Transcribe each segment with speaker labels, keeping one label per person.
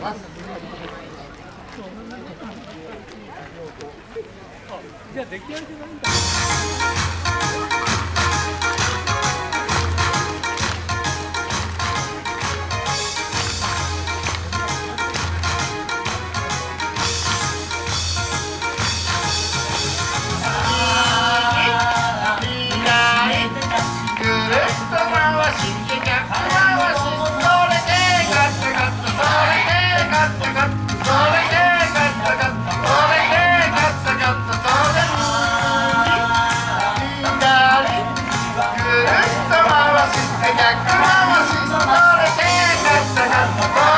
Speaker 1: ます
Speaker 2: じゃあ出来上がりじゃないんだ
Speaker 1: 回して逆回しそれでガッタガッ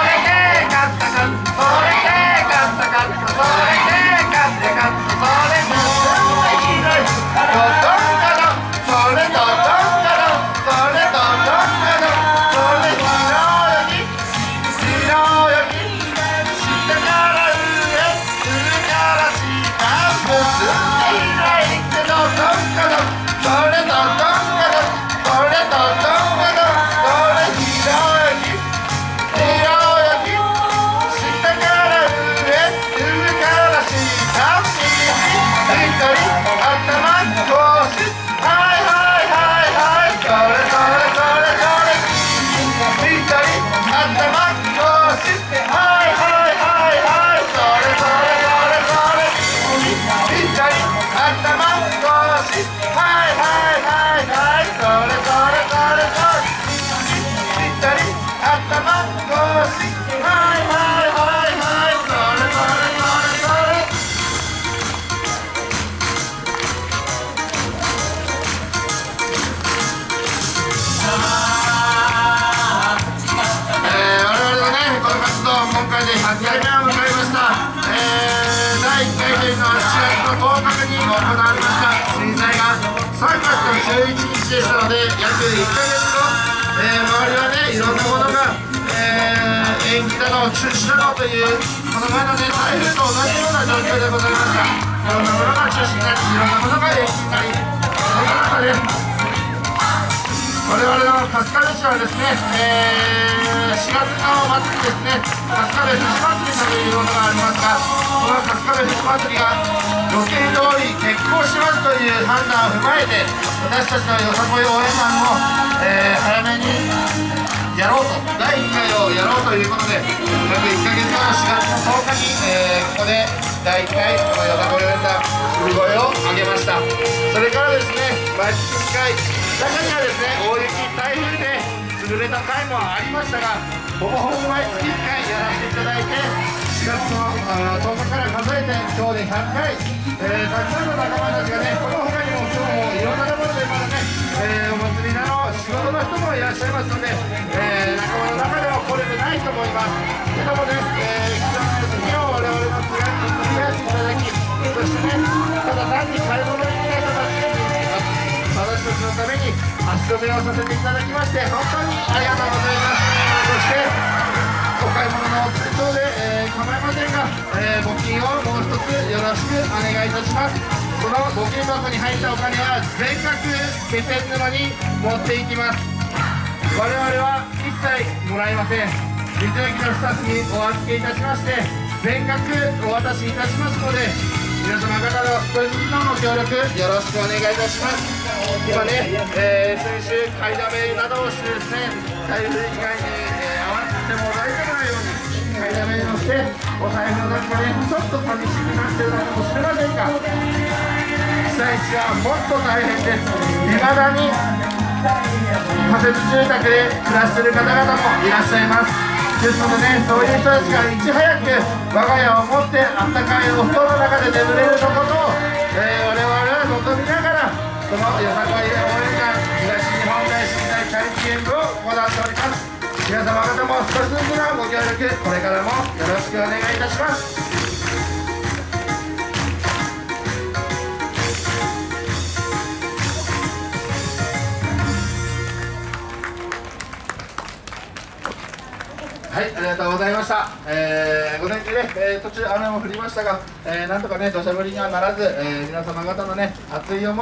Speaker 1: 回で100回目を迎えました。えー第1回というのは7月の10日に行われました震災が3月の11日でしたので、約1ヶ月後、えー周りはね、いろんなものが、えー延期だの、中止だのという、この前のね、台風と同じような状況でございました。いろんなものが中止になり、いろんなものが延期になり、その中で、我々の春日部市はですね、えー、4月の末にですね、春日部富士祭りというものがありますが、この春日部富士祭りが予定通り決行しますという判断を踏まえて、私たちのよさこい応援団も、えー、早めにやろうと、第1回をやろうということで、約1ヶ月後の4月の10日に、えーここで第1回、このよさこい応援団、売り声を上げました。それからですね、毎月2回、中にはですね、大雪、台風で潰れた回もありましたが、ほぼほぼ毎月1回やらせていただいて、4月の10日から数えて、今日で100回、えーたくさんの仲間たちがね、この他にも今日もいろんなところでまだね、えーお祭りなど、仕事の人もいらっしゃいますので、えー仲間の中では来れてない人もいます。けどもね、えー、貴重な休みを我々の気軽に繰り返していただき、そしてね、ただ単にのために足止めをさせていただきまして本当にありがとうございます。そしてお買い物のお手帳で、えー構いませんが、えー募金をもう一つよろしくお願いいたします。その募金箱に入ったお金は全額気仙沼に持っていきます。我々は一切もらいません。道の駅のスタッフにお預けいたしまして全額お渡しいたしますので皆様方の少しずつのご協力よろしくお願いいたします。今ね、えー先週買いだめなどをしてですね台風被害に、えー合わせても大丈夫なように買いだめをしてお財布の中でちょっと寂しくなってるのかもしれませんが被災地はもっと大変です。未だに仮設住宅で暮らしている方々もいらっしゃいます。ですのでね、そういう人たちがいち早く我が家を持ってあったかいお布団の中で眠れるところを、えー我々そのよさこい応援団東日本大震災チャリティー演舞を行っております。皆様方も少しずつのご協力これからもよろしくお願いいたします。はい、ありがとうございました。えー、午前中ね、えー途中雨も降りましたが、えーなんとかね、土砂降りにはならず、えー皆様方のね、熱い思い、